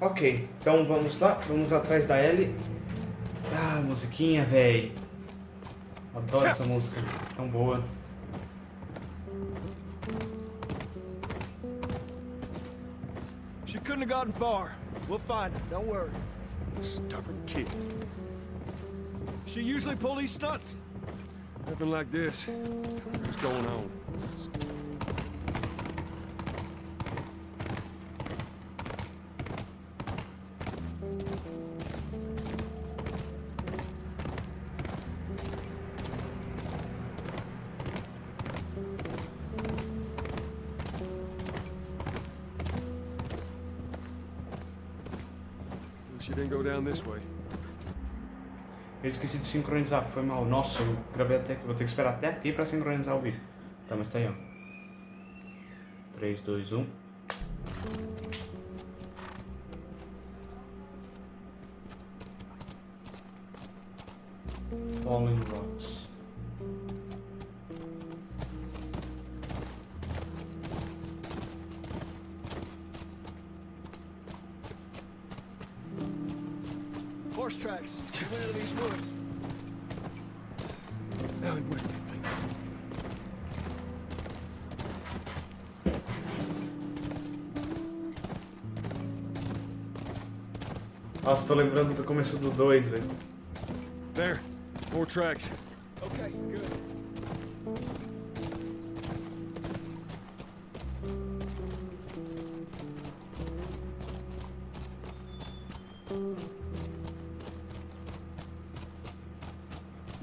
Ok, então vamos lá, vamos atrás da Ellie. Ah, musiquinha, véi. Adoro essa música, tão boa. She couldn't have gotten far. We'll find her, don't worry. Stubborn kid. She usually pull these stunts? Nothing like this. What's going on? Esqueci de sincronizar, foi mal. Nossa, eu gravei até aqui. Vou ter que esperar até aqui pra sincronizar o vídeo. Tá, mas tá aí, ó. 3, 2, 1. Falling Rocks. Nossa, tô lembrando do começo do 2, velho. There. More tracks. Okay, good.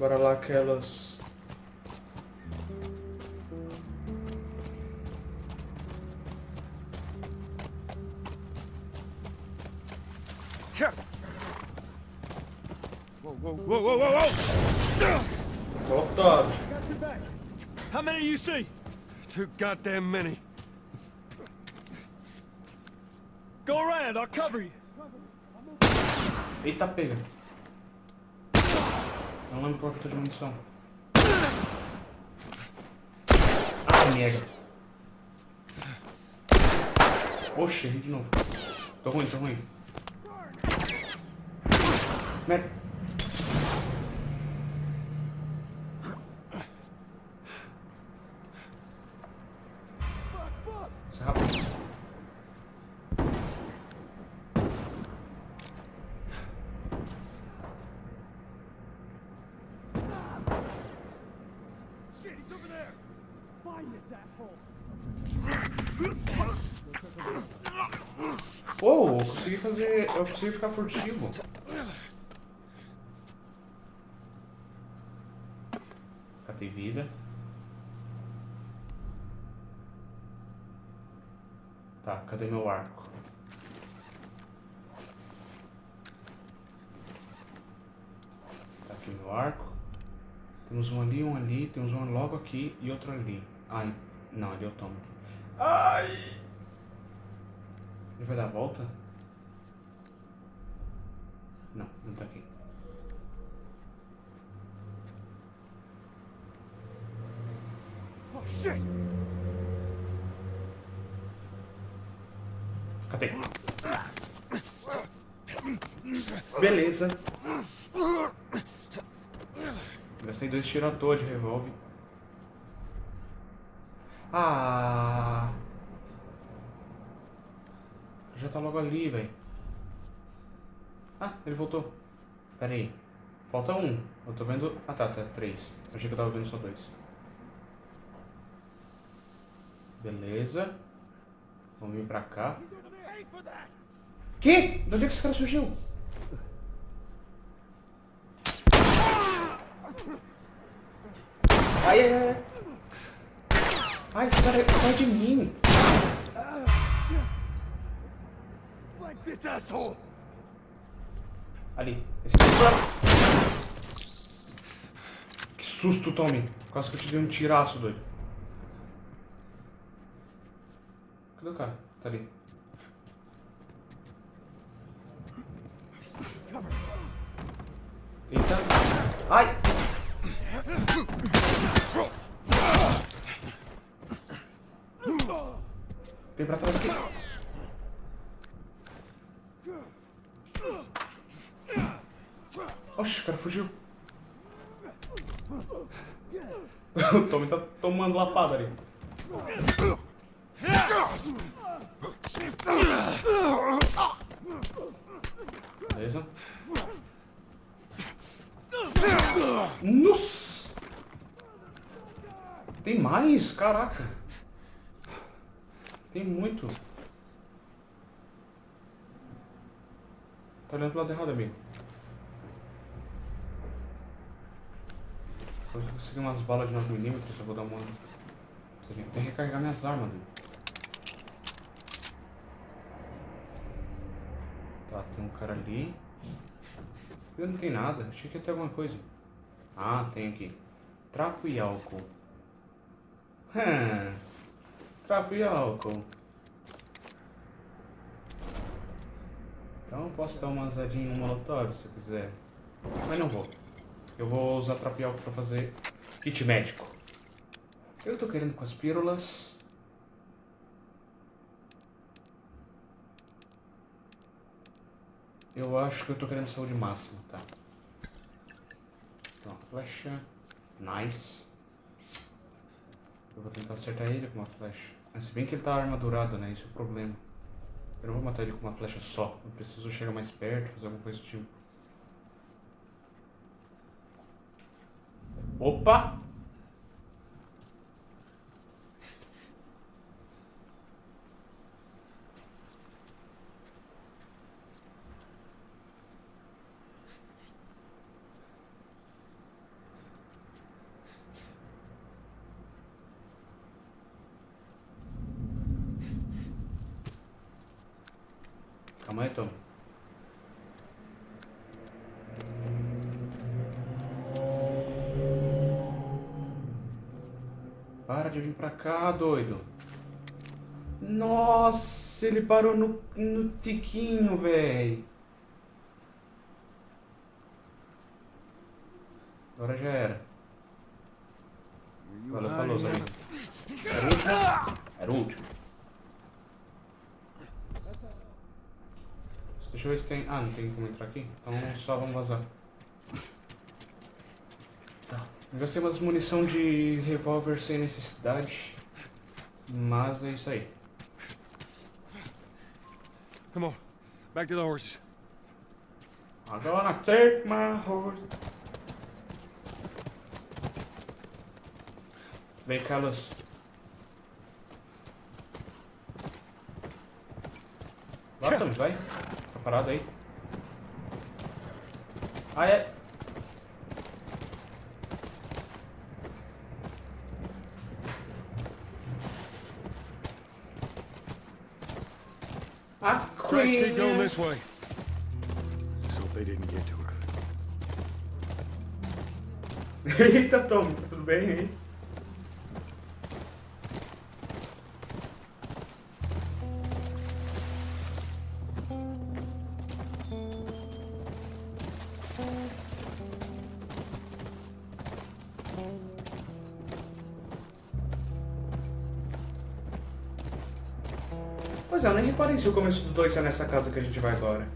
Bora lá, aquelas. Too goddamn many. Go around, I'll cover you. Eita, pega. Não lembro qual que eu tô de munição. Ah, merda. Oxe, errei de novo. Tô ruim, tô ruim. Merda. Isso é rápido. Shit, he's over there. Find this asshole. Uou, eu consegui consegui ficar furtivo. Catei vida. Tá, cadê meu arco? Tá aqui meu arco. Temos um ali, um ali, temos um logo aqui e outro ali. Ai, não, ali eu tomo. Ai! Ele vai dar a volta? Não, não tá aqui. Oh, shit. Catei. Beleza. Gastei dois tiros à toa de revólver. Ah. Já tá logo ali, velho. Ah, ele voltou. Pera aí. Falta um. Eu tô vendo... Ah, tá, tá. Três. Achei que eu tava vendo só dois. Beleza. Vamos vir pra cá. Que? De onde é que esse cara surgiu? Ai, ai, ai. Ai, esse cara sai de mim. Like this asshole. Ali. Cara. Que susto, Tommy. Quase que eu te dei um tiraço, doido. Cadê o cara? Tá ali. Eita. Ai! Tem pra trás aqui. Oxe, o cara fugiu. o Tommy tá tomando lapada ali. Beleza. Nossa! Tem mais? Caraca! Tem muito. Tá olhando pro lado errado, amigo. Eu consegui umas balas de 9mm, eu vou dar uma... Tem que recarregar minhas armas, amigo. Tá, tem um cara ali. Eu não tem nada, achei que ia ter alguma coisa. Ah, tem aqui. Trapo e álcool. Hum. Trapo e álcool. Então eu posso dar uma usadinha no molotov se eu quiser. Mas não vou. Eu vou usar trapo e álcool pra fazer kit médico. Eu tô querendo com as pílulas. Eu acho que eu tô querendo saúde máxima, tá? Então, flecha. Nice. Eu vou tentar acertar ele com uma flecha. Mas se bem que ele tá armadurado, né? Isso é o problema. Eu não vou matar ele com uma flecha só. Eu preciso chegar mais perto, fazer alguma coisa do tipo. Opa! Calma aí, Tom. Para de vir pra cá, doido. Nossa, ele parou no, no tiquinho, véi. Agora já era. Valeu, falou, Zé. Era o último? Era o último. Deixa eu ver se tem... Ah, não tem como entrar aqui? Então só vamos vazar. Gastei umas munição de revólver sem necessidade. Mas é isso aí. Come on, back to the horses. I'm gonna take my horse. Vem, Carlos. Vai, Tom, vai. Tá parado aí. Ah, é. A Christ, keep going Queen. this way. Just hope they didn't get to her. Eita, Tom, tudo bem aí? Pois é, eu nem reparei se o começo do 2 é nessa casa que a gente vai agora.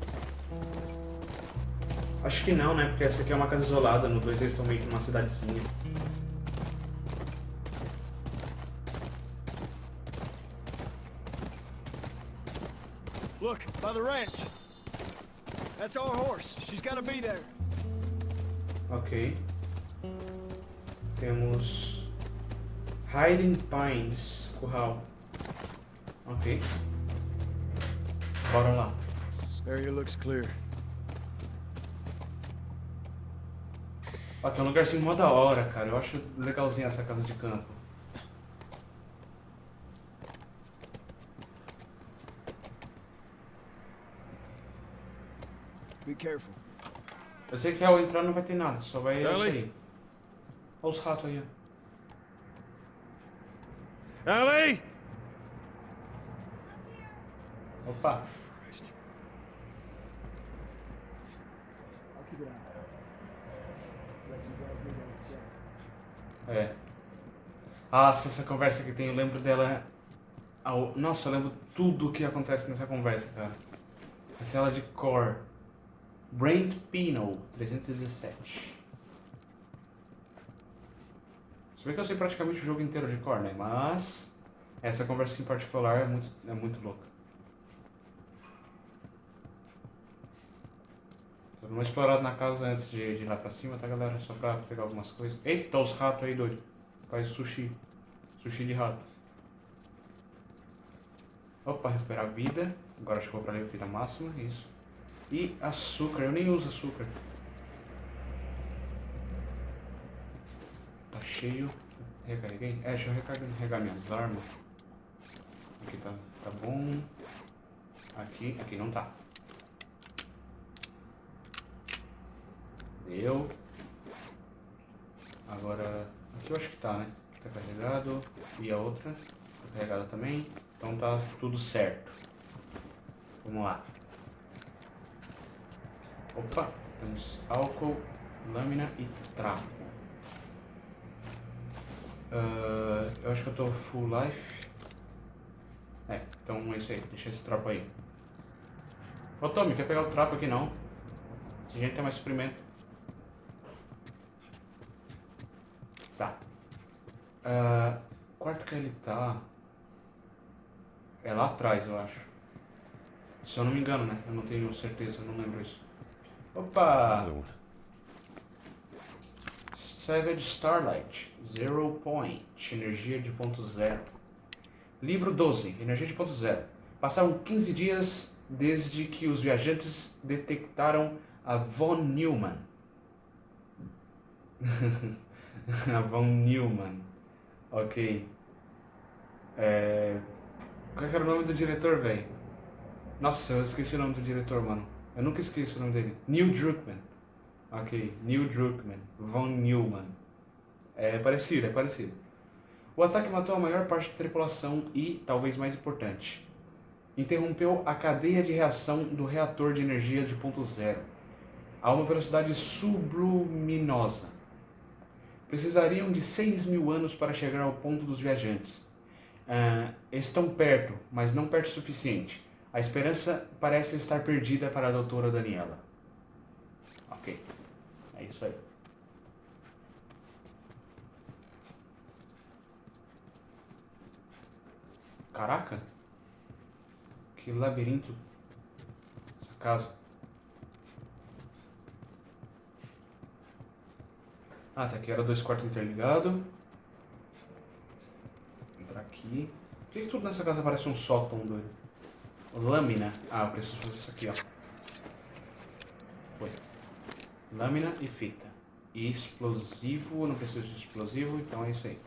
Acho que não, né? Porque essa aqui é uma casa isolada, no 2 eles estão meio que numa cidadezinha. Look, by the ranch. That's our horse. She's got to be there. Ok. Temos Hiding Pines, curral. Ok. Bora lá. Area looks clear. Aqui é um lugarzinho mó da hora, cara. Eu acho legalzinha essa casa de campo. Be careful. Eu sei que ao entrar não vai ter nada, só vai Ellie? Olha os ratos aí, ó. Ellie! Opa. Christ. É. Nossa, essa conversa que tem, eu lembro dela. Nossa, eu lembro tudo o que acontece nessa conversa, cara. A cela de core. Brent Pino, 317. Se bem que eu sei praticamente o jogo inteiro de core, né? Mas essa conversa em particular é muito, é muito louca. Dando uma explorada na casa antes de, de ir lá pra cima, tá galera? Só pra pegar algumas coisas. Eita, os ratos aí, doido. Faz sushi. Sushi de rato. Opa, recuperar vida. Agora acho que vou pra vida máxima, isso. E açúcar, eu nem uso açúcar. Tá cheio. Recarreguei? É, deixa eu recarregar minhas armas. Aqui tá, tá bom. Aqui, aqui não tá. Deu. Agora, eu acho que tá, né? Aqui tá carregado. E a outra tá carregada também. Então tá tudo certo. Vamos lá. Opa, temos álcool, lâmina e trapo. Uh, eu acho que eu tô full life. É, então é isso aí. Deixa esse trapo aí. Ô Tommy, quer pegar o trapo aqui não? Se a gente tem mais suprimento. Tá. Uh, quarto que ele tá... É lá atrás, eu acho. Se eu não me engano, né? Eu não tenho certeza, eu não lembro isso. Opa! Savage Starlight, Zero Point, energia de ponto zero. Livro 12, energia de ponto zero. Passaram 15 dias desde que os viajantes detectaram a Von Neumann. a Von Neumann. Ok. É... Qual era o nome do diretor, velho? Nossa, eu esqueci o nome do diretor, mano. Eu nunca esqueço o nome dele. Neil Druckmann. Ok, Neil Druckmann. Von Neumann. É parecido, é parecido. O ataque matou a maior parte da tripulação e, talvez mais importante, interrompeu a cadeia de reação do reator de energia de ponto zero a uma velocidade subluminosa. Precisariam de 6 mil anos para chegar ao ponto dos viajantes. Uh, estão perto, mas não perto o suficiente. A esperança parece estar perdida para a doutora Daniela. Ok. É isso aí. Caraca! Que labirinto. Essa casa. Ah, tá aqui. Era dois quartos interligados. Entrar aqui. Por que, que tudo nessa casa parece um sótão doido? Lâmina. Ah, eu preciso fazer isso aqui, ó. Foi. Lâmina e fita. E explosivo, não preciso de explosivo, então é isso aí.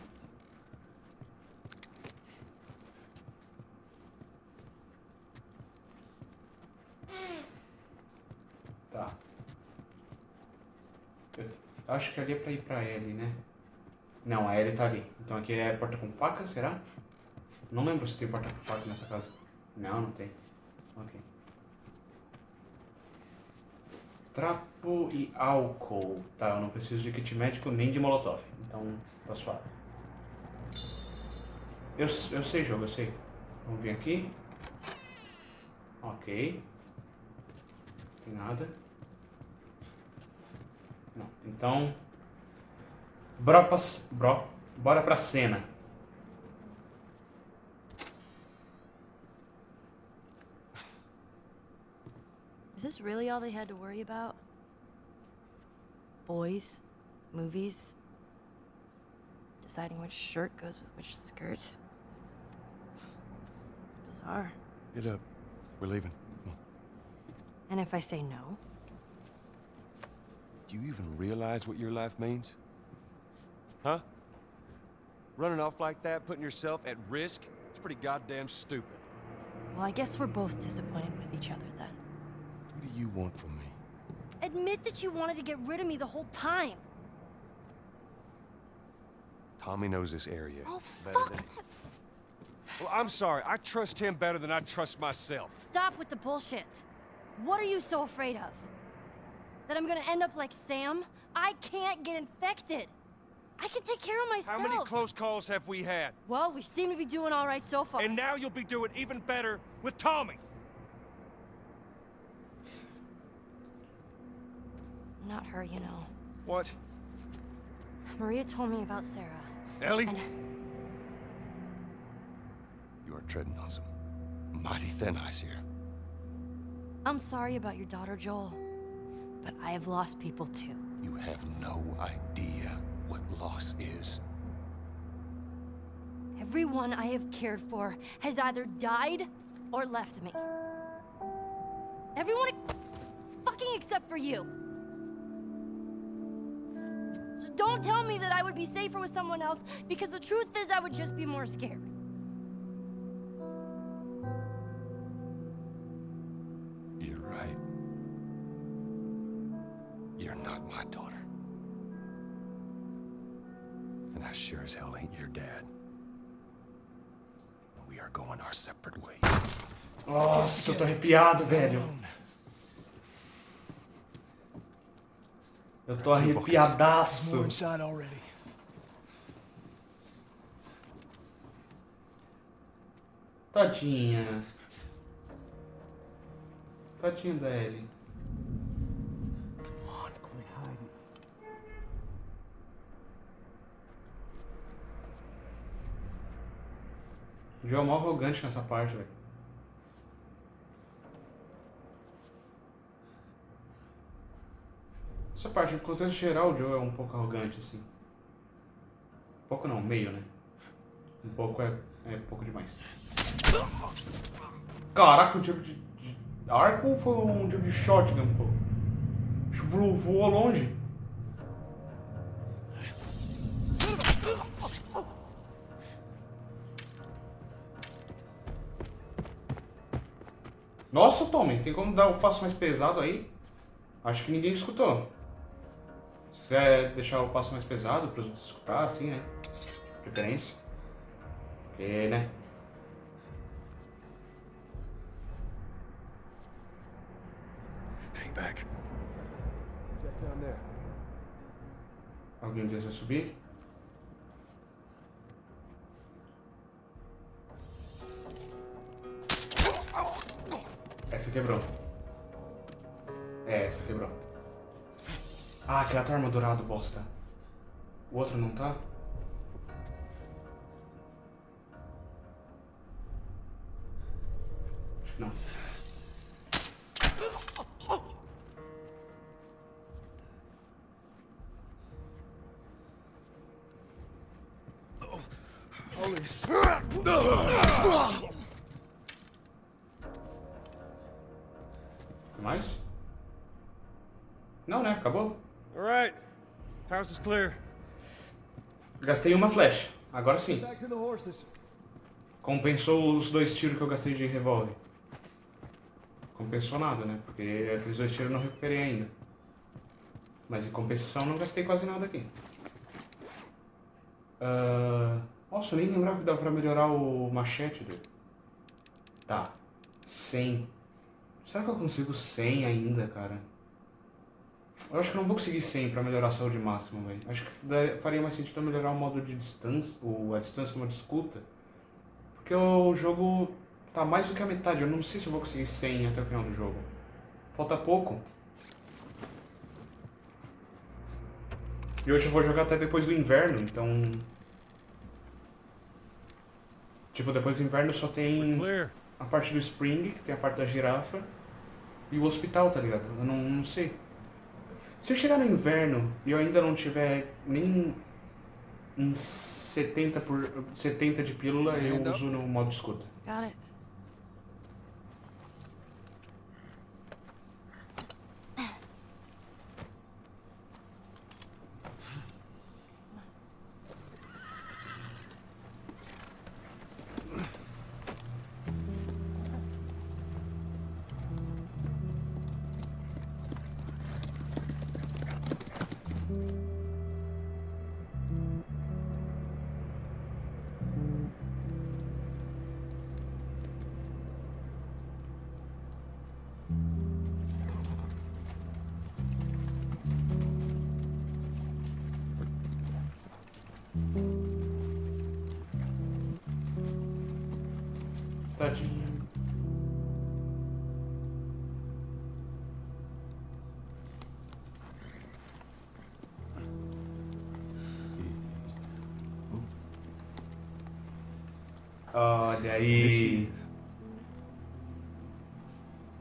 Tá. Eu acho que ali é pra ir pra L, né? Não, a L tá ali. Então aqui é porta com faca, será? Não lembro se tem porta com faca nessa casa. Não, não tem. Ok. Trapo e álcool. Tá, eu não preciso de kit médico nem de molotov. Então, tá suave. Eu, eu sei jogo, eu sei. Vamos vir aqui. Ok. Não tem nada. Não. Então... Bora pra, bro, bora pra cena. Is this really all they had to worry about? Boys? Movies? Deciding which shirt goes with which skirt? It's bizarre. Get up. We're leaving. And if I say no? Do you even realize what your life means? Huh? Running off like that, putting yourself at risk? It's pretty goddamn stupid. Well, I guess we're both disappointed with each other then What do you want from me? Admit that you wanted to get rid of me the whole time. Tommy knows this area. Oh, fuck than... Well, I'm sorry. I trust him better than I trust myself. Stop with the bullshit. What are you so afraid of? That I'm gonna end up like Sam? I can't get infected. I can take care of myself. How many close calls have we had? Well, we seem to be doing all right so far. And now you'll be doing even better with Tommy. Not her, you know. What? Maria told me about Sarah. Ellie? And You are treading on some mighty thin ice here. I'm sorry about your daughter, Joel. But I have lost people too. You have no idea what loss is. Everyone I have cared for has either died or left me. Everyone fucking except for you. So don't tell me that I would be safer with someone else because the truth is I would just be more scared. You're right. You're not my daughter. And I sure as hell ain't your dad. We are going our separate ways. Nossa, eu tô arrepiado, velho. Eu tô arrepiadaço. Tadinha. Tadinha da Ellie. O Joe é mó arrogante nessa parte, velho. Essa parte, no contexto geral, o Joe é um pouco arrogante, assim. Um pouco não, meio, né? Um pouco é, é pouco demais. Caraca, um tiro de, de arco foi um tiro de shotgun, pô? Voou longe. Nossa, Tommy, tem como dar o passo mais pesado aí? Acho que ninguém escutou. Se quiser deixar o passo mais pesado para os outros escutar, assim, né? Preferência. Porque, né? Hang back. Check down there. Alguém deles vai subir? Quebrou. É, essa quebrou. Ah, aquela tá armadurado, bosta. O outro não tá? Acho que não. Holy Tem Acabou? All right. House is clear. Gastei uma flecha. Agora sim. Compensou os dois tiros que eu gastei de revólver. Compensou nada, né? Porque aqueles dois tiros eu não recuperei ainda. Mas em compensação não gastei quase nada aqui. Ah, Nossa, eu nem lembrava que dava pra melhorar o machete dele. Tá. 100. Será que eu consigo 100 ainda, cara? Eu acho que não vou conseguir 100 pra melhorar a saúde máxima, velho. Acho que faria mais sentido eu melhorar o modo de distância, o, a distância como de escuta. Porque o jogo tá mais do que a metade. Eu não sei se eu vou conseguir 100 até o final do jogo. Falta pouco. E hoje eu vou jogar até depois do inverno, então... Tipo, depois do inverno só tem a parte do Spring, que tem a parte da girafa, e o hospital, tá ligado? Eu não, não sei. Se eu chegar no inverno e eu ainda não tiver nem uns 70, por, 70 de pílula, eu uso no modo escuta. Got it. Tadinho. Olha There she aí. is.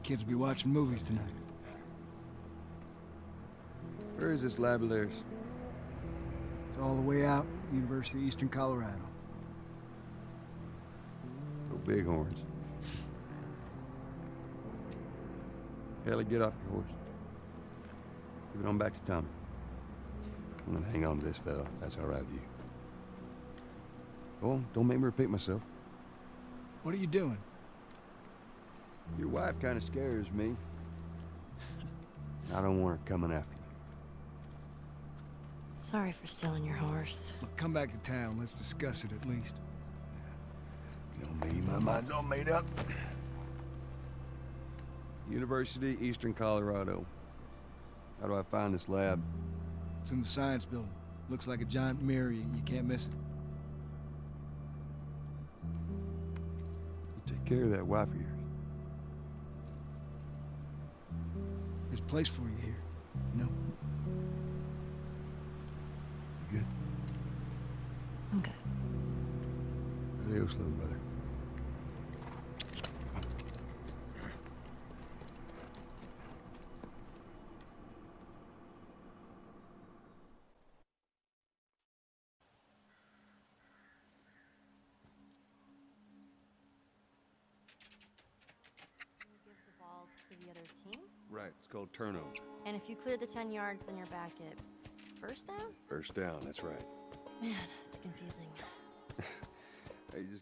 Kids will be watching movies tonight. Where is this lab of theirs? It's all the way out, University of Eastern Colorado. Go Bighorns. Ellie, get off your horse. Give it on back to Tommy. I'm gonna hang on to this fella. That's all right with you. Go on, don't make me repeat myself. What are you doing? Your wife kind of scares me. I don't want her coming after me. Sorry for stealing your horse. Look, come back to town. Let's discuss it at least. You know me, my mind's all made up. University, Eastern Colorado. How do I find this lab? It's in the science building. Looks like a giant mirror. You, you can't miss it. Take care of that wife of yours. There's a place for you here. You know? You good? I'm good. Adios, little brother. Give the ball to the other team. Right, it's called turnover. And if you clear the 10 yards, then you're back at first down? First down, that's right. Man, it's confusing. Hey, you just